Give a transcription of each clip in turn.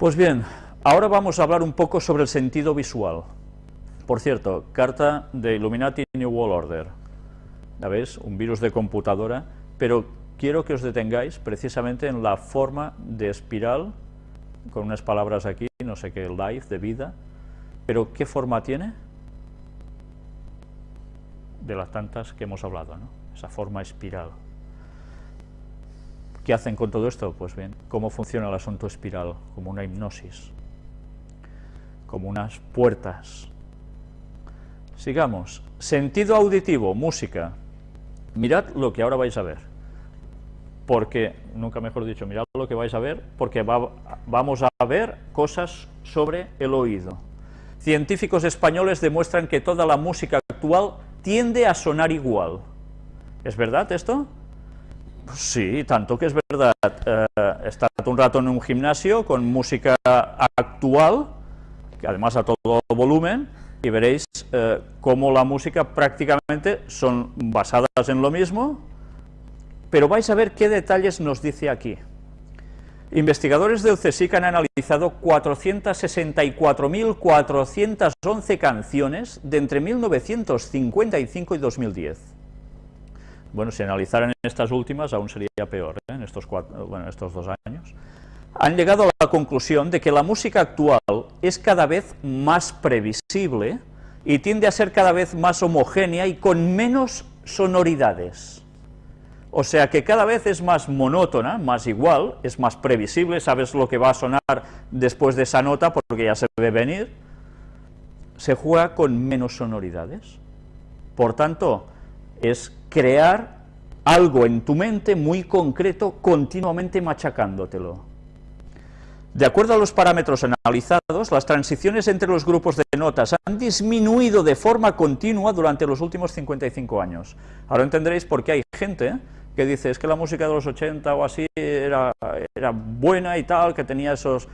Pues bien, ahora vamos a hablar un poco sobre el sentido visual. Por cierto, carta de Illuminati New World Order. ¿La ves? Un virus de computadora, pero quiero que os detengáis precisamente en la forma de espiral, con unas palabras aquí, no sé qué, life, de vida, pero ¿qué forma tiene? De las tantas que hemos hablado, ¿no? Esa forma espiral. ¿Qué hacen con todo esto? Pues bien, ¿cómo funciona el asunto espiral? Como una hipnosis, como unas puertas. Sigamos. Sentido auditivo, música. Mirad lo que ahora vais a ver porque, nunca mejor dicho, mirad lo que vais a ver, porque vamos a ver cosas sobre el oído. Científicos españoles demuestran que toda la música actual tiende a sonar igual. ¿Es verdad esto? Sí, tanto que es verdad. Eh, estad un rato en un gimnasio con música actual, que además a todo volumen, y veréis eh, cómo la música prácticamente son basadas en lo mismo, pero vais a ver qué detalles nos dice aquí. Investigadores del CSIC han analizado 464.411 canciones de entre 1955 y 2010. Bueno, si analizaran estas últimas aún sería peor, ¿eh? en estos, estos dos años. Han llegado a la conclusión de que la música actual es cada vez más previsible y tiende a ser cada vez más homogénea y con menos sonoridades. O sea que cada vez es más monótona, más igual, es más previsible, sabes lo que va a sonar después de esa nota porque ya se ve venir, se juega con menos sonoridades. Por tanto, es crear algo en tu mente muy concreto, continuamente machacándotelo. De acuerdo a los parámetros analizados, las transiciones entre los grupos de notas han disminuido de forma continua durante los últimos 55 años. Ahora entenderéis por qué hay gente que dice, es que la música de los 80 o así era, buena y tal, que tenía esos...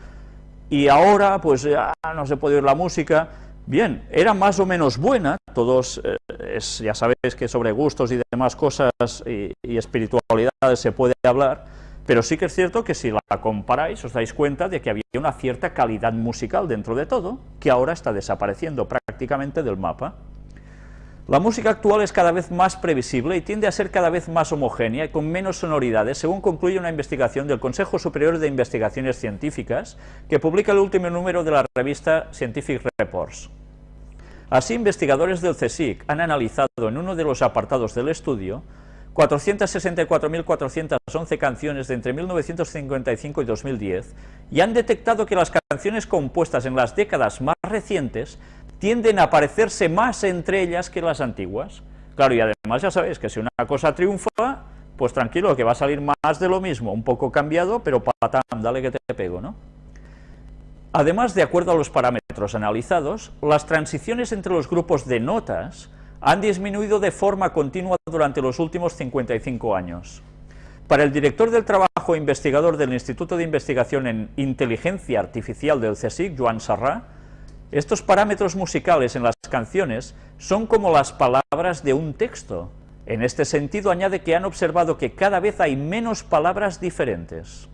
Y ahora, pues ya no se puede oír la música. Bien, era más o menos buena, todos, eh, es, ya sabéis que sobre gustos y demás cosas y, y espiritualidades se puede hablar, pero sí que es cierto que si la comparáis os dais cuenta de que había una cierta calidad musical dentro de todo, que ahora está desapareciendo prácticamente del mapa. La música actual es cada vez más previsible y tiende a ser cada vez más homogénea y con menos sonoridades, según concluye una investigación del Consejo Superior de Investigaciones Científicas, que publica el último número de la revista Scientific Reports. Así, investigadores del CSIC han analizado en uno de los apartados del estudio 464.411 canciones de entre 1955 y 2010 y han detectado que las canciones compuestas en las décadas más recientes tienden a parecerse más entre ellas que las antiguas. Claro, y además ya sabéis que si una cosa triunfa, pues tranquilo, que va a salir más de lo mismo, un poco cambiado, pero patán, dale que te pego, ¿no? Además, de acuerdo a los parámetros analizados, las transiciones entre los grupos de notas han disminuido de forma continua durante los últimos 55 años. Para el director del trabajo e investigador del Instituto de Investigación en Inteligencia Artificial del CSIC, Joan Sarrà, estos parámetros musicales en las canciones son como las palabras de un texto. En este sentido añade que han observado que cada vez hay menos palabras diferentes.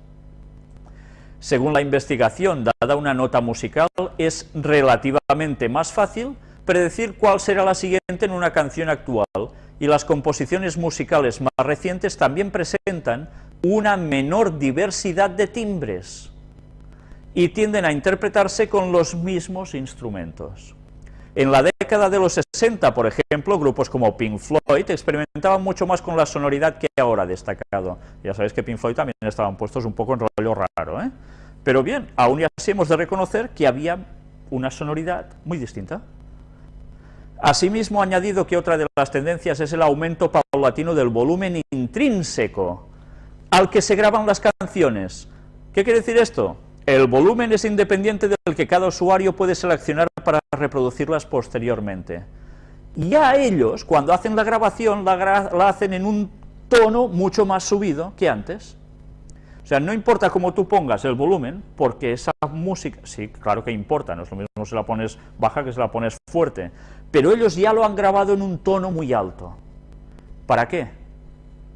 Según la investigación, dada una nota musical, es relativamente más fácil predecir cuál será la siguiente en una canción actual, y las composiciones musicales más recientes también presentan una menor diversidad de timbres y tienden a interpretarse con los mismos instrumentos. En la década de los 60, por ejemplo, grupos como Pink Floyd experimentaban mucho más con la sonoridad que ahora destacado. Ya sabéis que Pink Floyd también estaban puestos un poco en rollo raro, ¿eh? Pero bien, aún así hemos de reconocer que había una sonoridad muy distinta. Asimismo, añadido que otra de las tendencias es el aumento paulatino del volumen intrínseco al que se graban las canciones. ¿Qué quiere decir esto? El volumen es independiente del que cada usuario puede seleccionar para reproducirlas posteriormente. Y a ellos, cuando hacen la grabación, la, la hacen en un tono mucho más subido que antes. O sea, no importa cómo tú pongas el volumen, porque esa música, sí, claro que importa, no es lo mismo si la pones baja que si la pones fuerte, pero ellos ya lo han grabado en un tono muy alto. ¿Para qué?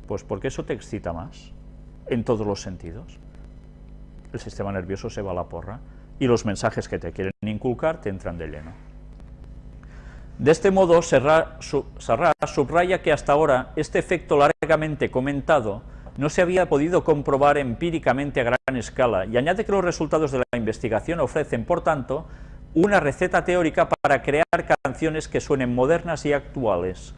Pues porque eso te excita más, en todos los sentidos. El sistema nervioso se va a la porra y los mensajes que te quieren inculcar te entran de lleno. De este modo, Serra, subraya que hasta ahora este efecto largamente comentado no se había podido comprobar empíricamente a gran escala y añade que los resultados de la investigación ofrecen, por tanto, una receta teórica para crear canciones que suenen modernas y actuales.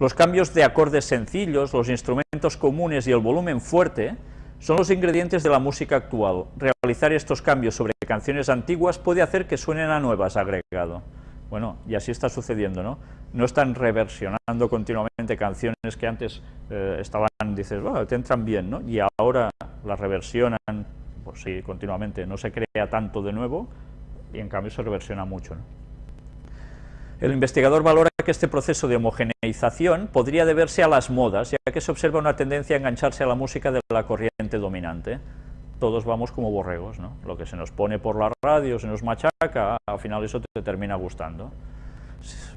Los cambios de acordes sencillos, los instrumentos comunes y el volumen fuerte son los ingredientes de la música actual. Realizar estos cambios sobre canciones antiguas puede hacer que suenen a nuevas, agregado. Bueno, y así está sucediendo, ¿no? No están reversionando continuamente canciones que antes eh, estaban, dices, te entran bien, ¿no? Y ahora las reversionan, pues sí, continuamente, no se crea tanto de nuevo y en cambio se reversiona mucho, ¿no? El investigador valora que este proceso de homogeneización podría deberse a las modas, ya que se observa una tendencia a engancharse a la música de la corriente dominante todos vamos como borregos, ¿no? Lo que se nos pone por la radio, se nos machaca, al final eso te termina gustando.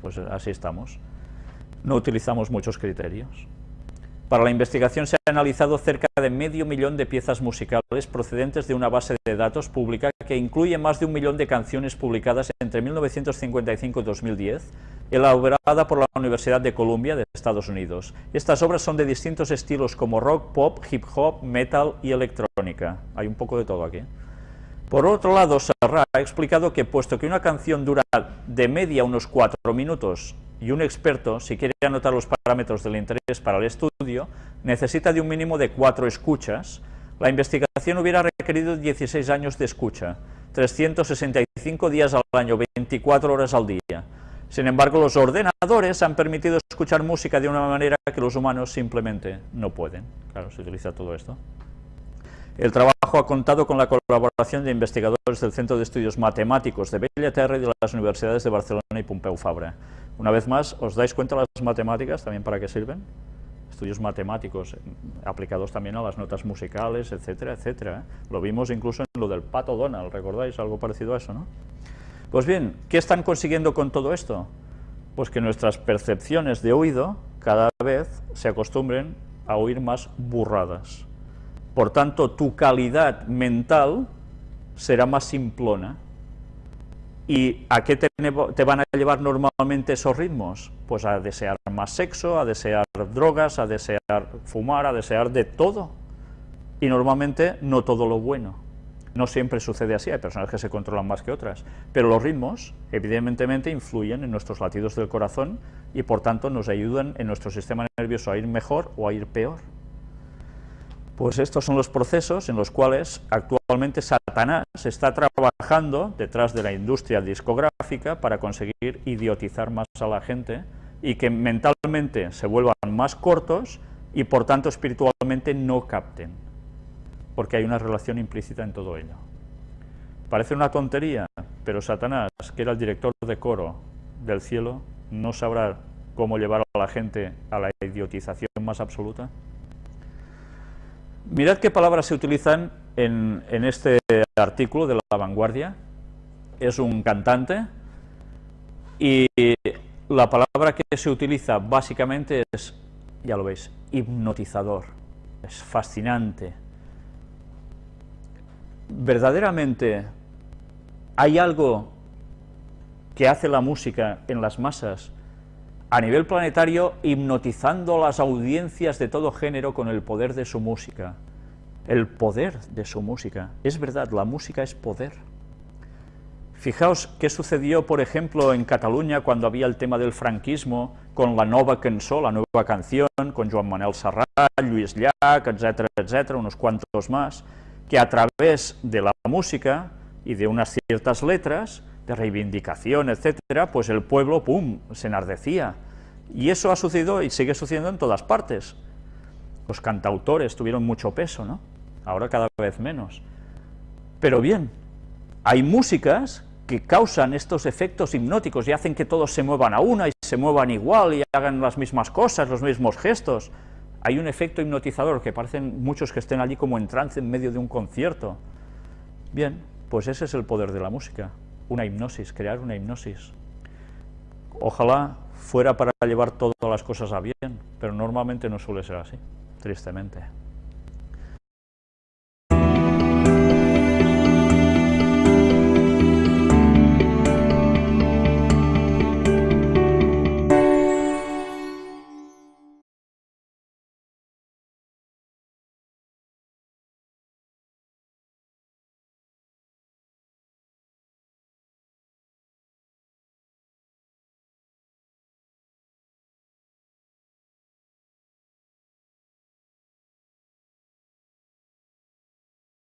Pues así estamos. No utilizamos muchos criterios. Para la investigación se ha analizado cerca de medio millón de piezas musicales procedentes de una base de datos pública que incluye más de un millón de canciones publicadas entre 1955 y 2010, elaborada por la Universidad de Columbia de Estados Unidos. Estas obras son de distintos estilos como rock, pop, hip hop, metal y electrónica. Hay un poco de todo aquí. Por otro lado, Serra ha explicado que puesto que una canción dura de media unos cuatro minutos y un experto, si quiere anotar los parámetros del interés para el estudio, necesita de un mínimo de cuatro escuchas, la investigación hubiera requerido 16 años de escucha, 365 días al año, 24 horas al día. Sin embargo, los ordenadores han permitido escuchar música de una manera que los humanos simplemente no pueden. Claro, se utiliza todo esto. El trabajo ha contado con la colaboración de investigadores del Centro de Estudios Matemáticos de Bellaterra y de las universidades de Barcelona y Pompeu Fabra. Una vez más, ¿os dais cuenta las matemáticas también para qué sirven? Estudios matemáticos eh, aplicados también a las notas musicales, etcétera, etcétera. ¿eh? Lo vimos incluso en lo del Pato Donald, ¿recordáis? Algo parecido a eso, ¿no? Pues bien, ¿qué están consiguiendo con todo esto? Pues que nuestras percepciones de oído cada vez se acostumbren a oír más burradas. Por tanto, tu calidad mental será más simplona. ¿Y a qué te, van a llevar normalmente esos ritmos? Pues a desear más sexo, a desear drogas, a desear fumar, a desear de todo. Y normalmente no todo lo bueno. No siempre sucede así, hay personas que se controlan más que otras, pero los ritmos evidentemente influyen en nuestros latidos del corazón y por tanto nos ayudan en nuestro sistema nervioso a ir mejor o a ir peor. Pues estos son los procesos en los cuales actualmente Satanás está trabajando detrás de la industria discográfica para conseguir idiotizar más a la gente y que mentalmente se vuelvan más cortos y por tanto espiritualmente no capten, porque hay una relación implícita en todo ello. Parece una tontería, pero Satanás, que era el director de coro del cielo, no sabrá cómo llevar a la gente a la idiotización más absoluta. Mirad qué palabras se utilizan en, este artículo de La Vanguardia. Es un cantante y la palabra que se utiliza básicamente es, ya lo veis, hipnotizador. Es fascinante. Verdaderamente hay algo que hace la música en las masas a nivel planetario hipnotizando las audiencias de todo género con el poder de su música. El poder de su música. Es verdad, la música es poder. Fijaos qué sucedió, por ejemplo, en Cataluña cuando había el tema del franquismo, con la nova cançó, la nueva canción, con Joan Manuel Serrat, Lluís Llach, etcétera, etcétera, unos cuantos más, que a través de la música y de unas ciertas letras de reivindicación, etcétera, pues el pueblo, pum, se enardecía. Y eso ha sucedido y sigue sucediendo en todas partes. Los cantautores tuvieron mucho peso, ¿no? Ahora cada vez menos. Pero bien, hay músicas que causan estos efectos hipnóticos y hacen que todos se muevan a una y se muevan igual y hagan las mismas cosas, los mismos gestos. Hay un efecto hipnotizador que parecen muchos que estén allí como en trance en medio de un concierto. Bien, pues ese es el poder de la música una hipnosis, crear una hipnosis. Ojalá fuera para llevar todas las cosas a bien, pero normalmente no suele ser así, tristemente.